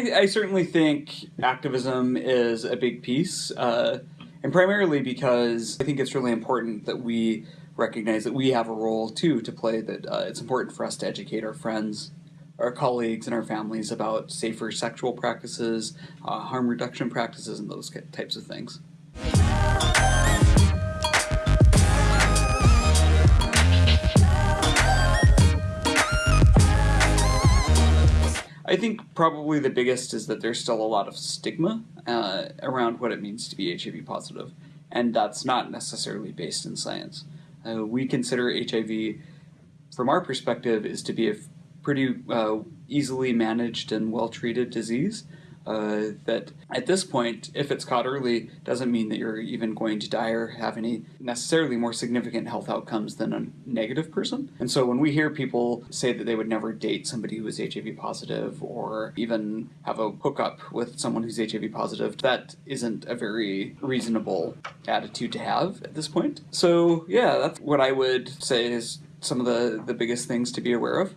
I, I certainly think activism is a big piece, uh, and primarily because I think it's really important that we recognize that we have a role too to play. That uh, it's important for us to educate our friends, our colleagues, and our families about safer sexual practices, uh, harm reduction practices, and those types of things. I think probably the biggest is that there's still a lot of stigma uh, around what it means to be HIV positive, and that's not necessarily based in science. Uh, we consider HIV, from our perspective, is to be a pretty uh, easily managed and well treated disease uh, that at this point, if it's caught early, doesn't mean that you're even going to die or have any necessarily more significant health outcomes than a negative person. And so when we hear people say that they would never date somebody who is HIV positive or even have a hookup with someone who's HIV positive, that isn't a very reasonable attitude to have at this point. So yeah, that's what I would say is some of the, the biggest things to be aware of.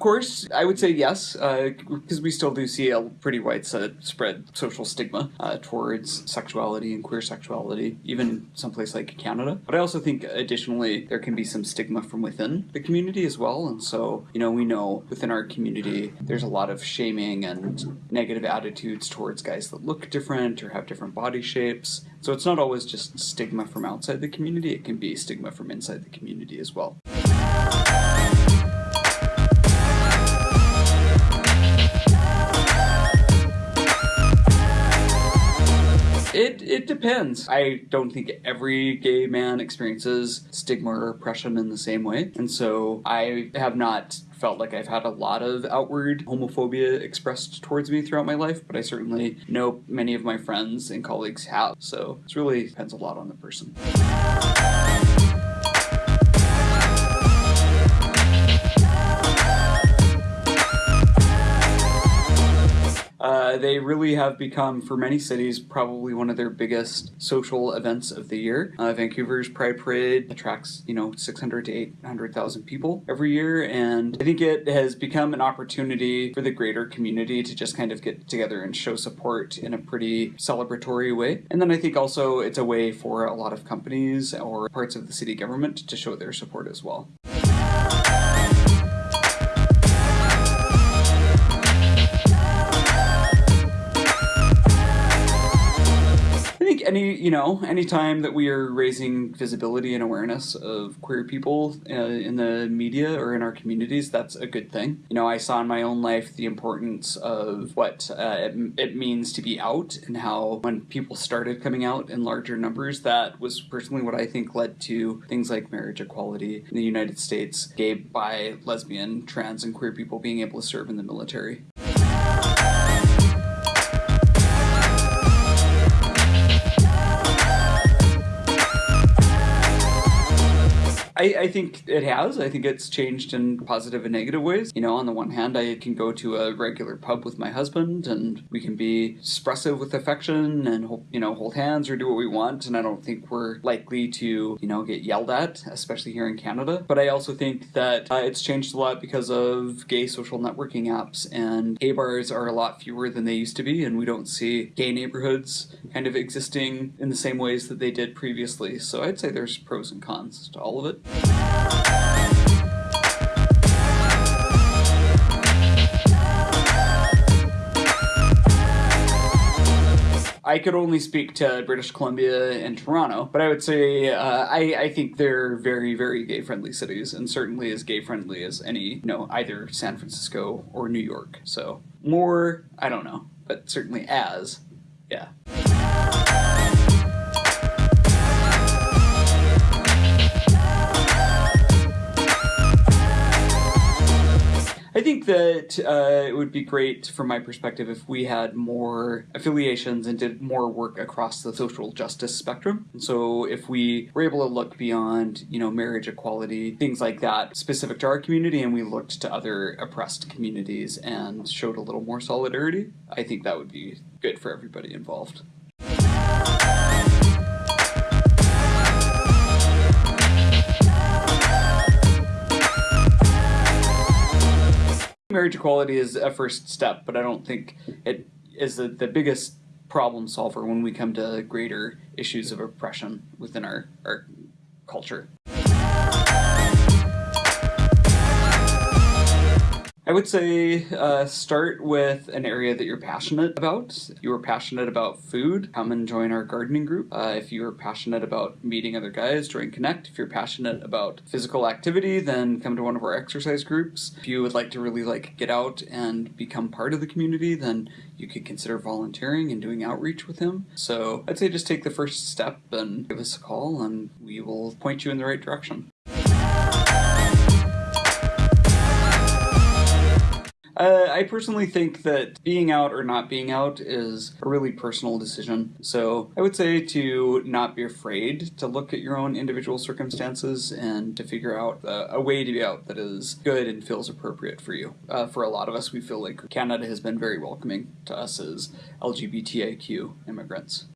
Course, I would say yes, because uh, we still do see a pretty widespread spread social stigma uh, towards sexuality and queer sexuality, even someplace like Canada. But I also think, additionally, there can be some stigma from within the community as well. And so, you know, we know within our community, there's a lot of shaming and negative attitudes towards guys that look different or have different body shapes. So it's not always just stigma from outside the community, it can be stigma from inside the community as well. It, depends. I don't think every gay man experiences stigma or oppression in the same way. And so I have not felt like I've had a lot of outward homophobia expressed towards me throughout my life, but I certainly know many of my friends and colleagues have. So it really depends a lot on the person. Uh, they really have become, for many cities, probably one of their biggest social events of the year. Uh, Vancouver's Pride Parade attracts, you know, 600 to 800,000 people every year, and I think it has become an opportunity for the greater community to just kind of get together and show support in a pretty celebratory way. And then I think also it's a way for a lot of companies or parts of the city government to show their support as well. Any you know anytime that we are raising visibility and awareness of queer people uh, in the media or in our communities that's a good thing. You know i saw in my own life the importance of what uh, it, it, means to be out and how when people started coming out in larger numbers that was personally what i think led to things like marriage equality in the united states gay bi lesbian trans and queer people being able to serve in the military I, I think it has. I think it's changed in positive and negative ways. You know, on the one hand, I can go to a regular pub with my husband and we can be expressive with affection and, you know, hold hands or do what we want. And I don't think we're likely to, you know, get yelled at, especially here in Canada. But I also think that uh, it's changed a lot because of gay social networking apps and gay bars are a lot fewer than they used to be. And we don't see gay neighborhoods kind of existing in the same ways that they did previously. So I'd say there's pros and cons to all of it. I could only speak to British Columbia and Toronto, but I would say uh, I, I think they're very, very gay friendly cities, and certainly as gay friendly as any, you know, either San Francisco or New York. So more, I don't know, but certainly as, yeah. That uh, it would be great, from my perspective, if we had more affiliations and did more work across the social justice spectrum. And so, if we were able to look beyond, you know, marriage equality, things like that, specific to our community, and we looked to other oppressed communities and showed a little more solidarity, I think that would be good for everybody involved. Marriage equality is a first step, but I don't think it is the, the biggest problem solver when we come to greater issues of oppression within our, our culture. I would say uh, start with an area that you're passionate about. If you are passionate about food, come and join our gardening group. Uh, if you are passionate about meeting other guys, join Connect. If you're passionate about physical activity, then come to one of our exercise groups. If you would like to really like get out and become part of the community, then you could consider volunteering and doing outreach with HIM. So I'd say just take the first step and give us a call, and we will point you in the right direction. Uh, I personally think that being out or not being out is a really personal decision. So I would say to not be afraid to look at your own individual circumstances and to figure out a, a way to be out that is good and feels appropriate for you. Uh, for a lot of us, we feel like Canada has been very welcoming to us as LGBTIQ immigrants.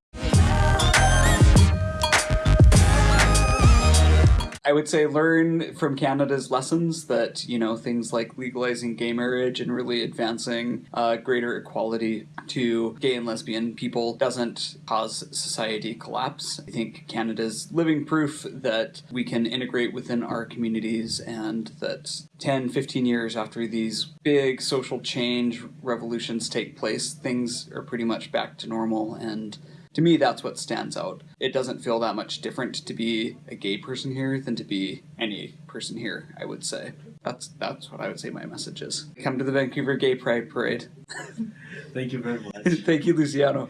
I would say learn from Canada's lessons that, you know, things like legalizing gay marriage and really advancing uh, greater equality to gay and lesbian people doesn't cause society collapse. I think Canada's living proof that we can integrate within our communities and that 10, 15 years after these big social change revolutions take place, things are pretty much back to normal and to me, that's what stands out. It doesn't feel that much different to be a gay person here than to be any person here, I would say. That's that's what I would say my message is. Come to the Vancouver Gay Pride Parade. Thank you very much. Thank you, Luciano.